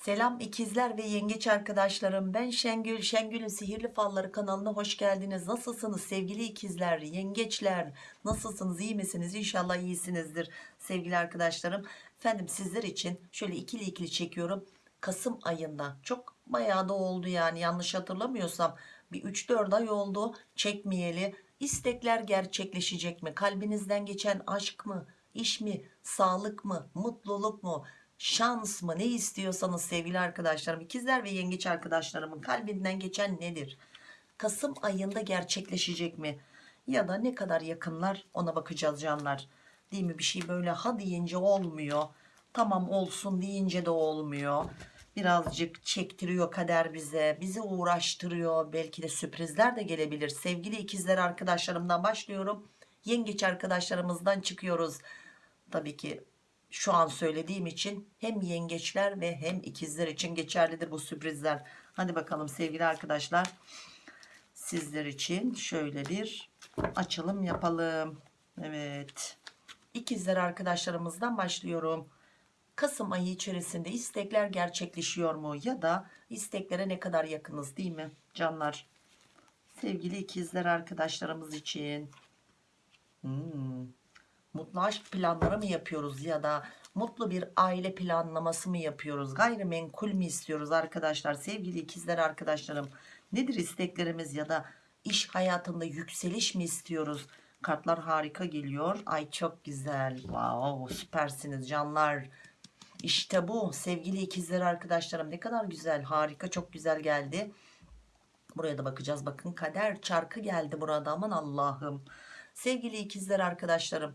Selam ikizler ve yengeç arkadaşlarım. Ben Şengül. Şengül'ün Sihirli Falları kanalına hoş geldiniz. Nasılsınız sevgili ikizler, yengeçler? Nasılsınız, iyi misiniz? İnşallah iyisinizdir sevgili arkadaşlarım. Efendim sizler için şöyle ikili ikili çekiyorum. Kasım ayında çok bayağı da oldu yani yanlış hatırlamıyorsam bir 3-4 ay oldu çekmeyeli. İstekler gerçekleşecek mi? Kalbinizden geçen aşk mı? iş mi? Sağlık mı? Mutluluk mu? Şans mı? Ne istiyorsanız sevgili arkadaşlarım ikizler ve yengeç arkadaşlarımın kalbinden geçen nedir? Kasım ayında gerçekleşecek mi? Ya da ne kadar yakınlar? Ona bakacağız canlar. Değil mi? Bir şey böyle ha deyince olmuyor. Tamam olsun. deyince de olmuyor. Birazcık çektiriyor kader bize bizi uğraştırıyor. Belki de sürprizler de gelebilir. Sevgili ikizler arkadaşlarımdan başlıyorum. Yengeç arkadaşlarımızdan çıkıyoruz. Tabii ki şu an söylediğim için hem yengeçler ve hem ikizler için geçerlidir bu sürprizler. Hadi bakalım sevgili arkadaşlar. Sizler için şöyle bir açılım yapalım. Evet. İkizler arkadaşlarımızdan başlıyorum. Kasım ayı içerisinde istekler gerçekleşiyor mu? Ya da isteklere ne kadar yakınız değil mi canlar? Sevgili ikizler arkadaşlarımız için. Hmm mutlu aşk planları mı yapıyoruz ya da mutlu bir aile planlaması mı yapıyoruz? Gayrimenkul mü istiyoruz arkadaşlar? Sevgili ikizler arkadaşlarım nedir isteklerimiz ya da iş hayatında yükseliş mi istiyoruz? Kartlar harika geliyor. Ay çok güzel. Wow süpersiniz canlar. İşte bu sevgili ikizler arkadaşlarım. Ne kadar güzel harika çok güzel geldi. Buraya da bakacağız. Bakın kader çarkı geldi burada. Aman Allah'ım. Sevgili ikizler arkadaşlarım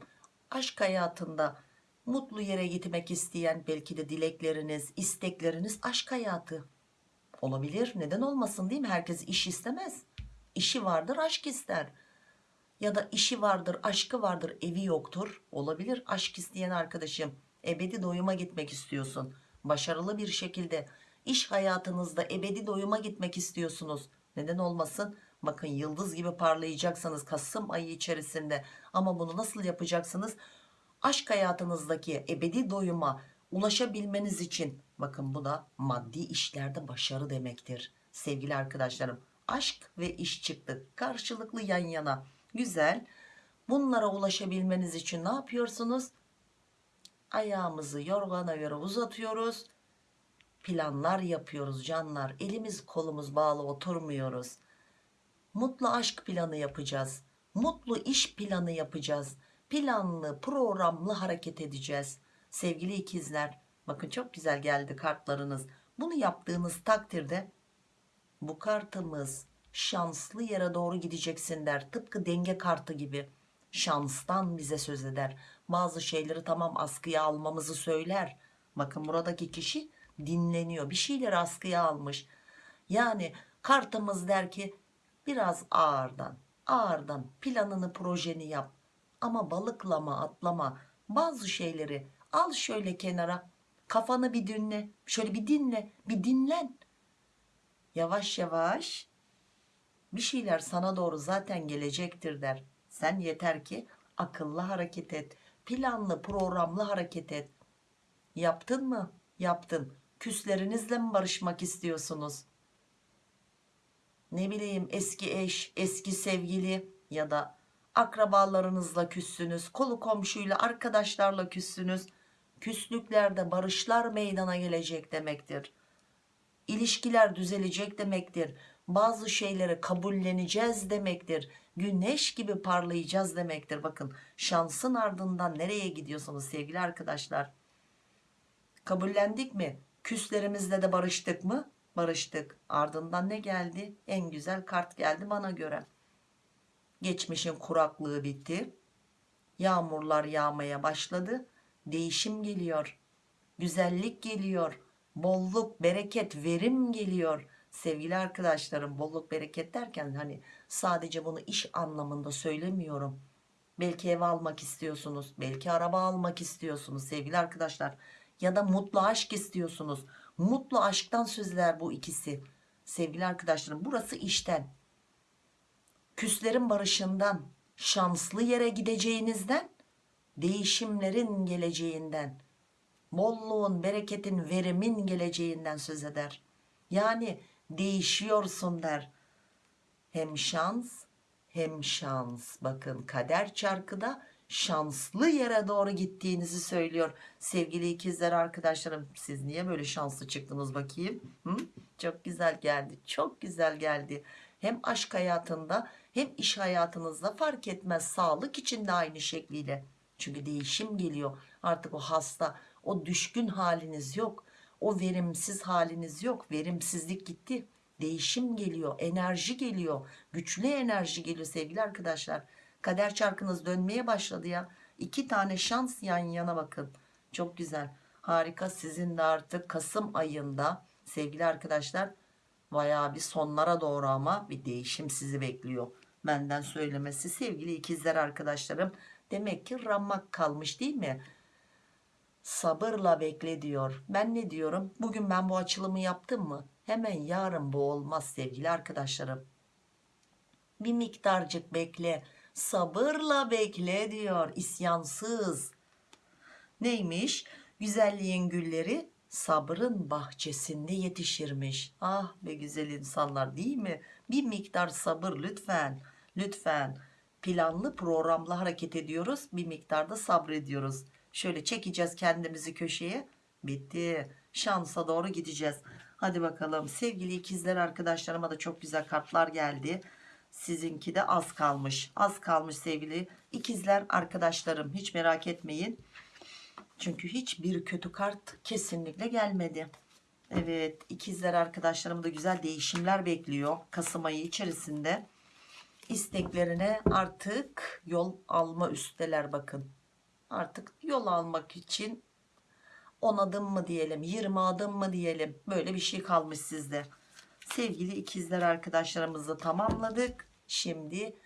aşk hayatında mutlu yere gitmek isteyen belki de dilekleriniz istekleriniz aşk hayatı olabilir. Neden olmasın değil mi? Herkes iş istemez. İşi vardır aşk ister. Ya da işi vardır aşkı vardır evi yoktur. Olabilir. Aşk isteyen arkadaşım ebedi doyuma gitmek istiyorsun. Başarılı bir şekilde iş hayatınızda ebedi doyuma gitmek istiyorsunuz. Neden olmasın bakın yıldız gibi parlayacaksınız Kasım ayı içerisinde ama bunu nasıl yapacaksınız? Aşk hayatınızdaki ebedi doyuma ulaşabilmeniz için bakın bu da maddi işlerde başarı demektir. Sevgili arkadaşlarım aşk ve iş çıktı. Karşılıklı yan yana. Güzel. Bunlara ulaşabilmeniz için ne yapıyorsunuz? Ayağımızı yorgana göre uzatıyoruz. Planlar yapıyoruz canlar. Elimiz kolumuz bağlı oturmuyoruz mutlu aşk planı yapacağız. Mutlu iş planı yapacağız. Planlı programlı hareket edeceğiz. Sevgili ikizler bakın çok güzel geldi kartlarınız. Bunu yaptığınız takdirde bu kartımız şanslı yere doğru gideceksin der. Tıpkı denge kartı gibi. Şanstan bize söz eder. Bazı şeyleri tamam askıya almamızı söyler. Bakın buradaki kişi dinleniyor. Bir şeyleri askıya almış. Yani kartımız der ki biraz ağırdan ağırdan planını projeni yap. Ama balıklama atlama bazı şeyleri al şöyle kenara. Kafanı bir dinle şöyle bir dinle bir dinlen. Yavaş yavaş bir şeyler sana doğru zaten gelecektir der. Sen yeter ki akıllı hareket et planlı programlı hareket et. Yaptın mı? Yaptın. Küslerinizle mi barışmak istiyorsunuz ne bileyim eski eş eski sevgili ya da akrabalarınızla küssünüz kolu komşuyla arkadaşlarla küssünüz. Küslüklerde barışlar meydana gelecek demektir. İlişkiler düzelecek demektir. Bazı şeyleri kabulleneceğiz demektir. Güneş gibi parlayacağız demektir. Bakın şansın ardından nereye gidiyorsunuz sevgili arkadaşlar? Kabullendik mi? Küslerimizle de barıştık mı barıştık. Ardından ne geldi? En güzel kart geldi bana göre. Geçmişin kuraklığı bitti. Yağmurlar yağmaya başladı. Değişim geliyor. Güzellik geliyor. Bolluk bereket verim geliyor. Sevgili arkadaşlarım bolluk bereket derken hani sadece bunu iş anlamında söylemiyorum. Belki ev almak istiyorsunuz belki araba almak istiyorsunuz sevgili arkadaşlar. Ya da mutlu aşk istiyorsunuz mutlu aşktan sözler bu ikisi. Sevgili arkadaşlarım burası işten. Küslerin barışından şanslı yere gideceğinizden değişimlerin geleceğinden bolluğun bereketin verimin geleceğinden söz eder. Yani değişiyorsun der. Hem şans hem şans. Bakın kader çarkıda şanslı yere doğru gittiğinizi söylüyor sevgili ikizler arkadaşlarım. Siz niye böyle şanslı çıktınız bakayım? Hı? çok güzel geldi çok güzel geldi. Hem aşk hayatında hem iş hayatınızda fark etmez sağlık için de aynı şekliyle. Çünkü değişim geliyor artık o hasta o düşkün haliniz yok o verimsiz haliniz yok verimsizlik gitti. Değişim geliyor enerji geliyor güçlü enerji geliyor sevgili arkadaşlar kader çarkınız dönmeye başladı ya. İki tane şans yan yana bakın. Çok güzel. Harika. Sizin de artık Kasım ayında sevgili arkadaşlar bayağı bir sonlara doğru ama bir değişim sizi bekliyor. Benden söylemesi sevgili ikizler arkadaşlarım demek ki ramak kalmış değil mi? Sabırla bekle diyor. Ben ne diyorum? Bugün ben bu açılımı yaptım mı? Hemen yarın bu olmaz sevgili arkadaşlarım. Bir miktarcık bekle sabırla bekle diyor isyansız. Neymiş? Güzelliğin gülleri sabrın bahçesinde yetişirmiş. Ah be güzel insanlar değil mi? Bir miktar sabır lütfen lütfen. Planlı programlı hareket ediyoruz bir miktarda sabrediyoruz. Şöyle çekeceğiz kendimizi köşeye. Bitti. Şansa doğru gideceğiz. Hadi bakalım. Sevgili ikizler arkadaşlarıma da çok güzel kartlar geldi sizinki de az kalmış. Az kalmış sevgili ikizler arkadaşlarım. Hiç merak etmeyin. Çünkü hiçbir kötü kart kesinlikle gelmedi. Evet ikizler arkadaşlarım da güzel değişimler bekliyor Kasım ayı içerisinde. İsteklerine artık yol alma üsteler bakın. Artık yol almak için 10 adım mı diyelim 20 adım mı diyelim. Böyle bir şey kalmış sizde sevgili ikizler arkadaşlarımızı tamamladık şimdi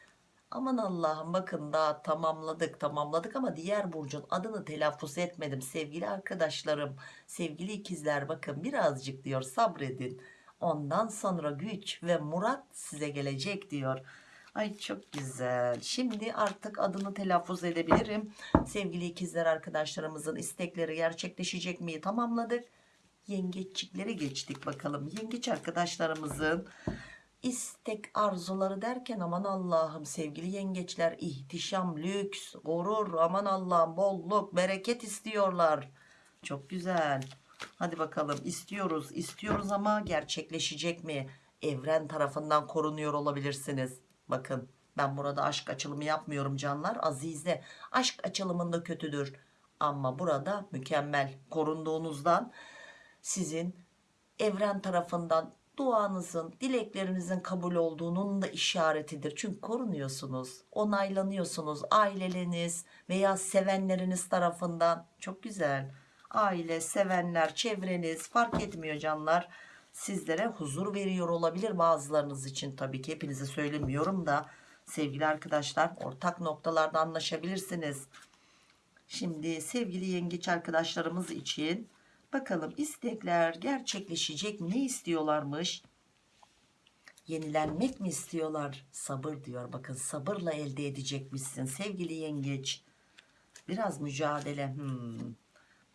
aman Allah'ım bakın daha tamamladık tamamladık ama diğer burcun adını telaffuz etmedim sevgili arkadaşlarım sevgili ikizler bakın birazcık diyor sabredin ondan sonra güç ve murat size gelecek diyor Ay çok güzel. Şimdi artık adını telaffuz edebilirim. Sevgili ikizler arkadaşlarımızın istekleri gerçekleşecek mi? Tamamladık. Yengeççikleri geçtik bakalım. Yengeç arkadaşlarımızın istek arzuları derken aman Allah'ım sevgili yengeçler ihtişam, lüks, gurur, aman Allah'ım bolluk, bereket istiyorlar. Çok güzel. Hadi bakalım istiyoruz, istiyoruz ama gerçekleşecek mi? Evren tarafından korunuyor olabilirsiniz. Bakın ben burada aşk açılımı yapmıyorum canlar. Azize aşk açılımında kötüdür. Ama burada mükemmel korunduğunuzdan sizin evren tarafından duanızın, dileklerinizin kabul olduğunun da işaretidir. Çünkü korunuyorsunuz, onaylanıyorsunuz. Aileleriniz veya sevenleriniz tarafından çok güzel. Aile, sevenler, çevreniz fark etmiyor canlar sizlere huzur veriyor olabilir bazılarınız için tabii ki hepinize söylemiyorum da sevgili arkadaşlar ortak noktalarda anlaşabilirsiniz şimdi sevgili yengeç arkadaşlarımız için bakalım istekler gerçekleşecek mi ne istiyorlarmış yenilenmek mi istiyorlar sabır diyor bakın sabırla elde edecekmişsin sevgili yengeç biraz mücadele hmm.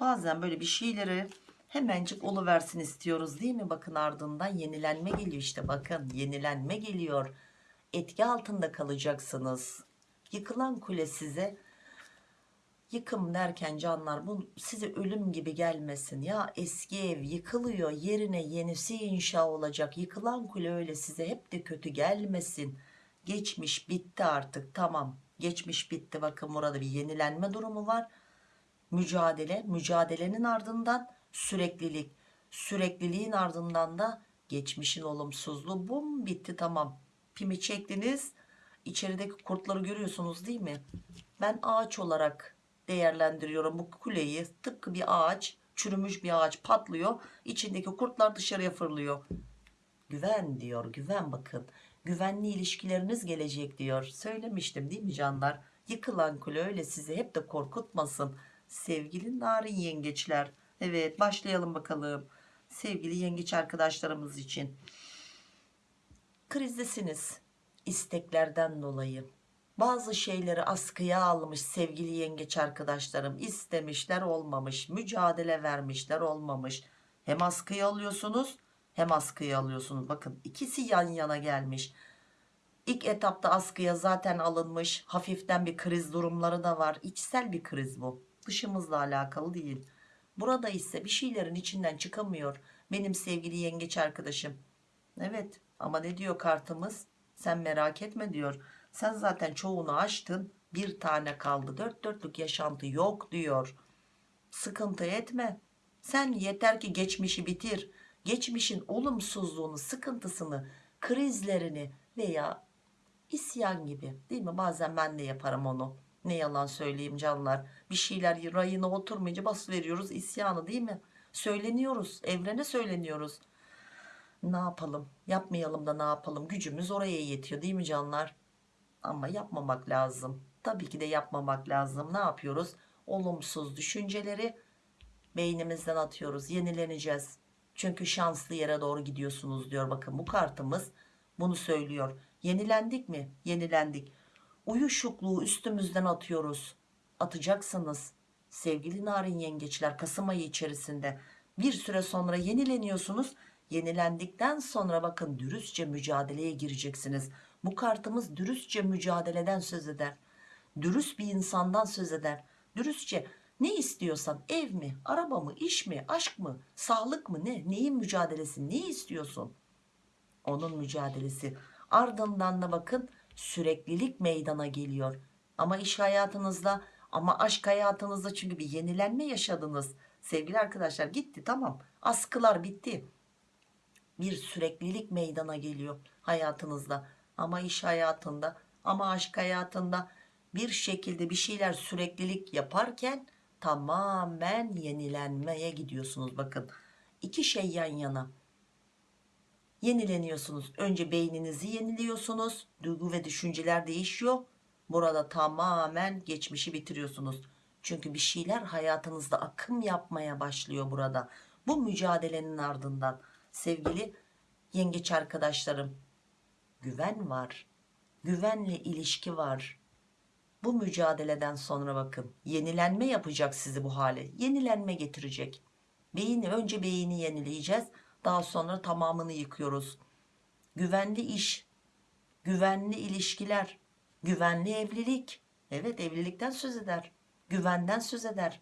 bazen böyle bir şeyleri hemencik oluversin istiyoruz değil mi? Bakın ardından yenilenme geliyor işte bakın yenilenme geliyor. Etki altında kalacaksınız. Yıkılan kule size yıkım derken canlar bu size ölüm gibi gelmesin. Ya eski ev yıkılıyor yerine yenisi inşa olacak. Yıkılan kule öyle size hep de kötü gelmesin. Geçmiş bitti artık tamam. Geçmiş bitti bakın burada bir yenilenme durumu var. Mücadele mücadelenin ardından süreklilik sürekliliğin ardından da geçmişin olumsuzluğu bum bitti tamam pimi çektiniz içerideki kurtları görüyorsunuz değil mi ben ağaç olarak değerlendiriyorum bu kuleyi tıpkı bir ağaç çürümüş bir ağaç patlıyor içindeki kurtlar dışarıya fırlıyor güven diyor güven bakın güvenli ilişkileriniz gelecek diyor söylemiştim değil mi canlar yıkılan kule öyle sizi hep de korkutmasın sevgili narin yengeçler Evet başlayalım bakalım. Sevgili yengeç arkadaşlarımız için. Krizdesiniz. isteklerden dolayı. Bazı şeyleri askıya almış sevgili yengeç arkadaşlarım. İstemişler olmamış mücadele vermişler olmamış. Hem askıya alıyorsunuz hem askıya alıyorsunuz. Bakın ikisi yan yana gelmiş. İlk etapta askıya zaten alınmış. Hafiften bir kriz durumları da var. İçsel bir kriz bu. Dışımızla alakalı değil. Burada ise bir şeylerin içinden çıkamıyor benim sevgili yengeç arkadaşım. Evet ama ne diyor kartımız? Sen merak etme diyor sen zaten çoğunu açtın bir tane kaldı. Dört dörtlük yaşantı yok diyor. Sıkıntı etme. Sen yeter ki geçmişi bitir. Geçmişin olumsuzluğunu sıkıntısını krizlerini veya isyan gibi değil mi? Bazen ben de yaparım onu. Ne yalan söyleyeyim canlar. Bir şeyler rayına oturmayınca bas isyanı değil mi? Söyleniyoruz. Evrene söyleniyoruz. Ne yapalım? Yapmayalım da ne yapalım? Gücümüz oraya yetiyor değil mi canlar ama yapmamak lazım. Tabii ki de yapmamak lazım. Ne yapıyoruz? Olumsuz düşünceleri beynimizden atıyoruz. Yenileneceğiz. Çünkü şanslı yere doğru gidiyorsunuz diyor. Bakın bu kartımız bunu söylüyor. Yenilendik mi? Yenilendik. Uyuşukluğu üstümüzden atıyoruz. Atacaksınız. Sevgili narin yengeçler Kasım ayı içerisinde bir süre sonra yenileniyorsunuz. Yenilendikten sonra bakın dürüstçe mücadeleye gireceksiniz bu kartımız dürüstçe mücadeleden söz eder. Dürüst bir insandan söz eder. Dürüstçe ne istiyorsan ev mi araba mı iş mi aşk mı sağlık mı ne neyin mücadelesi ne istiyorsun? Onun mücadelesi. Ardından da bakın süreklilik meydana geliyor. Ama iş hayatınızda ama aşk hayatınızda çünkü bir yenilenme yaşadınız. Sevgili arkadaşlar gitti tamam. Askılar bitti. Bir süreklilik meydana geliyor hayatınızda ama iş hayatında ama aşk hayatında bir şekilde bir şeyler süreklilik yaparken tamamen yenilenmeye gidiyorsunuz bakın. İki şey yan yana. Yenileniyorsunuz. Önce beyninizi yeniliyorsunuz. Duygu ve düşünceler değişiyor. Burada tamamen geçmişi bitiriyorsunuz. Çünkü bir şeyler hayatınızda akım yapmaya başlıyor burada. Bu mücadelenin ardından sevgili yengeç arkadaşlarım güven var güvenle ilişki var. Bu mücadeleden sonra bakın yenilenme yapacak sizi bu hale yenilenme getirecek. Beyni önce beyni yenileyeceğiz daha sonra tamamını yıkıyoruz. Güvenli iş güvenli ilişkiler güvenli evlilik evet evlilikten söz eder güvenden söz eder.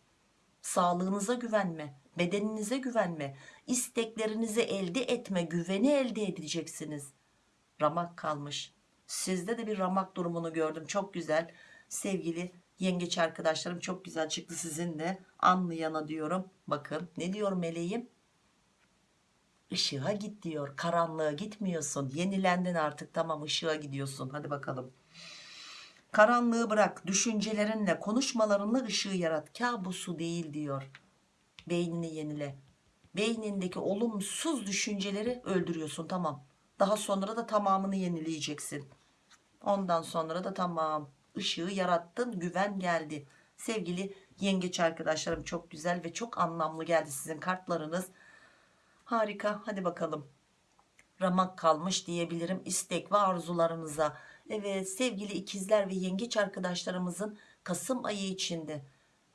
Sağlığınıza güvenme bedeninize güvenme isteklerinizi elde etme güveni elde edeceksiniz ramak kalmış. Sizde de bir ramak durumunu gördüm. Çok güzel. Sevgili yengeç arkadaşlarım çok güzel çıktı sizin de anlayana diyorum. Bakın ne diyor meleğim? Işığa git diyor. Karanlığa gitmiyorsun. Yenilendin artık. Tamam ışığa gidiyorsun. Hadi bakalım. Karanlığı bırak. Düşüncelerinle konuşmalarınla ışığı yarat. Kabusu değil diyor. Beynini yenile. Beynindeki olumsuz düşünceleri öldürüyorsun. Tamam daha sonra da tamamını yenileyeceksin. Ondan sonra da tamam. Işığı yarattın güven geldi. Sevgili yengeç arkadaşlarım çok güzel ve çok anlamlı geldi sizin kartlarınız. Harika hadi bakalım. Ramak kalmış diyebilirim istek ve arzularınıza. Evet sevgili ikizler ve yengeç arkadaşlarımızın Kasım ayı içinde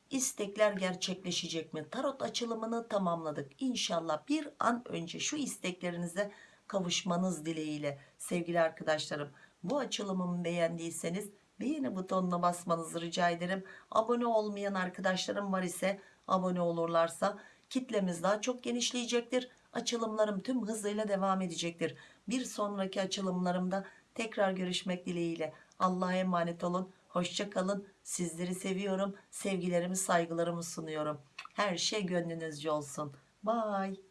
istekler gerçekleşecek mi? Tarot açılımını tamamladık. İnşallah bir an önce şu isteklerinize kavuşmanız dileğiyle sevgili arkadaşlarım. Bu açılımımı beğendiyseniz beğeni butonuna basmanızı rica ederim. Abone olmayan arkadaşlarım var ise abone olurlarsa kitlemiz daha çok genişleyecektir. Açılımlarım tüm hızıyla devam edecektir. Bir sonraki açılımlarımda tekrar görüşmek dileğiyle Allah'a emanet olun. Hoşça kalın. Sizleri seviyorum. Sevgilerimi saygılarımı sunuyorum. Her şey gönlünüzce olsun. Bye